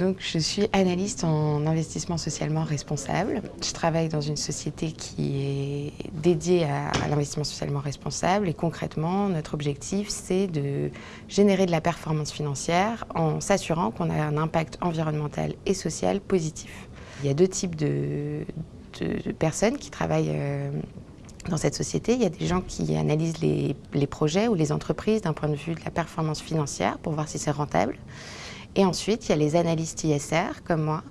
Donc, je suis analyste en investissement socialement responsable. Je travaille dans une société qui est dédiée à, l'investissement socialement responsable et concrètement, notre objectif, c'est de générer de la performance financière en s'assurant qu'on a un impact environnemental et social positif. Il y a deux types de, personnes qui travaillent euh, dans cette société, il y a des gens qui analysent les, projets ou les entreprises d'un point de vue de la performance financière pour voir si c'est rentable. Et ensuite, il y a les analystes ISR, comme moi,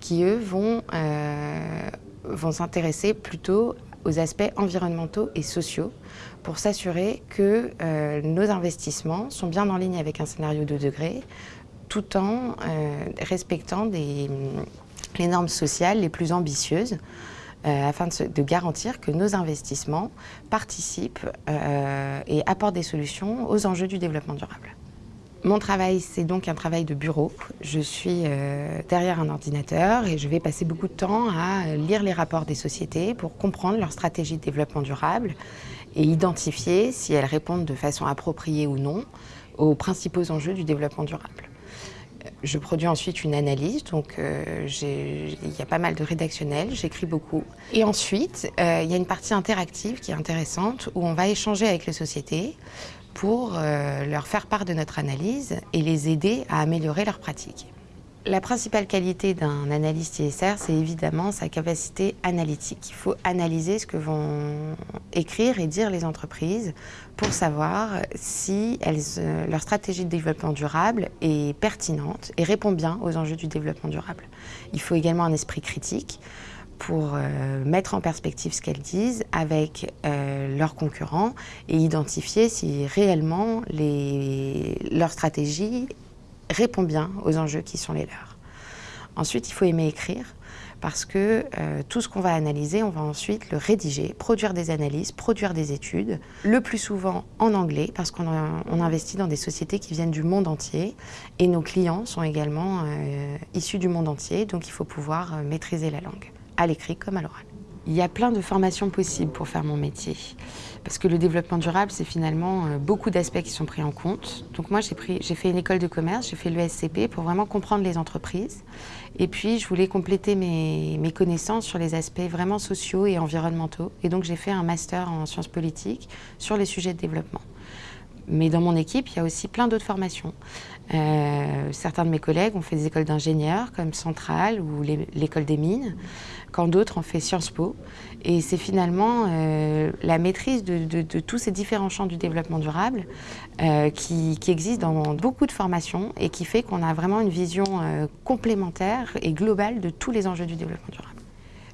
qui, eux, vont, euh, vont s'intéresser plutôt aux aspects environnementaux et sociaux pour s'assurer que euh, nos investissements sont bien en ligne avec un scénario de degré, tout en respectant des, les normes sociales les plus ambitieuses afin de, garantir que nos investissements participent et apportent des solutions aux enjeux du développement durable. Mon travail, c'est donc un travail de bureau. Je suis euh, derrière un ordinateur et je vais passer beaucoup de temps à lire les rapports des sociétés pour comprendre leur stratégie de développement durable et identifier si elles répondent de façon appropriée ou non aux principaux enjeux du développement durable. Je produis ensuite une analyse, donc euh, il y a pas mal de rédactionnels, j'écris beaucoup. Et ensuite, euh, il y a une partie interactive qui est intéressante où on va échanger avec les sociétés pour euh, leur faire part de notre analyse et les aider à améliorer leurs pratiques. La principale qualité d'un analyste ISR, c'est évidemment sa capacité analytique. Il faut analyser ce que vont écrire et dire les entreprises pour savoir si euh, leur stratégie de développement durable est pertinente et répond bien aux enjeux du développement durable. Il faut également un esprit critique pour euh, mettre en perspective ce qu'elles disent avec euh, leurs concurrents et identifier si réellement leur stratégie répond bien aux enjeux qui sont les leurs. Ensuite, il faut aimer écrire parce que euh, tout ce qu'on va analyser, on va ensuite le rédiger, produire des analyses, produire des études, le plus souvent en anglais parce qu'on investit dans des sociétés qui viennent du monde entier et nos clients sont également issus du monde entier, donc il faut pouvoir maîtriser la langue à l'écrit comme à l'oral. Il y a plein de formations possibles pour faire mon métier. Parce que le développement durable, c'est finalement euh, beaucoup d'aspects qui sont pris en compte. Donc moi, j'ai fait une école de commerce, j'ai fait l'ESCP pour vraiment comprendre les entreprises. Et puis, je voulais compléter mes, mes connaissances sur les aspects vraiment sociaux et environnementaux. Et donc, j'ai fait un master en sciences politiques sur les sujets de développement. Mais dans mon équipe, il y a aussi plein d'autres formations. Euh, certains de mes collègues ont fait des écoles d'ingénieurs comme Centrale ou l'école des mines, quand d'autres ont fait Sciences Po. Et c'est finalement euh, la maîtrise de, tous ces différents champs du développement durable euh, qui, qui existent dans beaucoup de formations et qui fait qu'on a vraiment une vision complémentaire et globale de tous les enjeux du développement durable.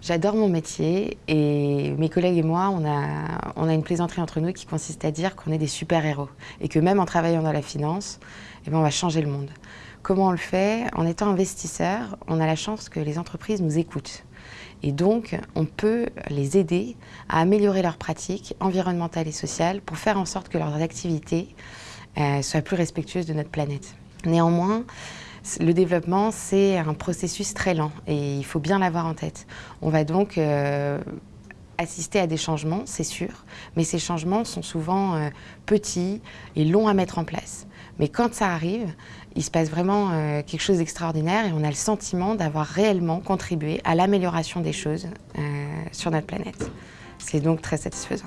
J'adore mon métier et mes collègues et moi, on a, on a une plaisanterie entre nous qui consiste à dire qu'on est des super-héros et que même en travaillant dans la finance, eh ben, on va changer le monde. Comment on le fait? En étant investisseur, on a la chance que les entreprises nous écoutent. Et donc, on peut les aider à améliorer leurs pratiques environnementales et sociales pour faire en sorte que leurs activités euh, soient plus respectueuses de notre planète. Néanmoins, le développement, c'est un processus très lent et il faut bien l'avoir en tête. On va donc euh, assister à des changements, c'est sûr, mais ces changements sont souvent euh, petits et longs à mettre en place. Mais quand ça arrive, il se passe vraiment euh, quelque chose d'extraordinaire et on a le sentiment d'avoir réellement contribué à l'amélioration des choses sur notre planète. C'est donc très satisfaisant.